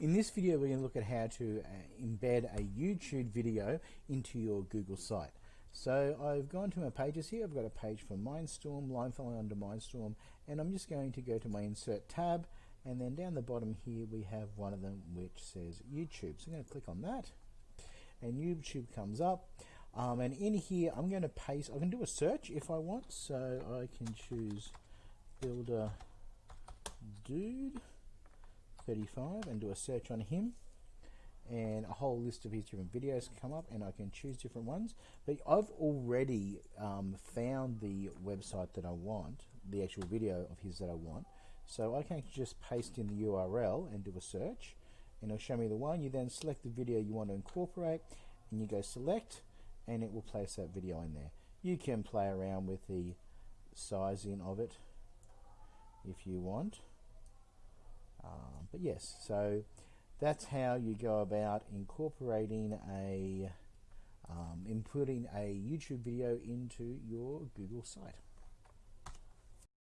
In this video we're going to look at how to uh, embed a YouTube video into your Google site. So I've gone to my pages here, I've got a page for Mindstorm, line following under Mindstorm, and I'm just going to go to my insert tab and then down the bottom here we have one of them which says YouTube. So I'm going to click on that and YouTube comes up um, and in here I'm going to paste, I can do a search if I want, so I can choose Builder Dude 35 and do a search on him. And a whole list of his different videos come up and I can choose different ones. But I've already um, found the website that I want the actual video of his that I want. So I can just paste in the URL and do a search. And it'll show me the one. You then select the video you want to incorporate and you go select and it will place that video in there. You can play around with the sizing of it if you want but yes, so that's how you go about incorporating a, um, inputting a YouTube video into your Google site.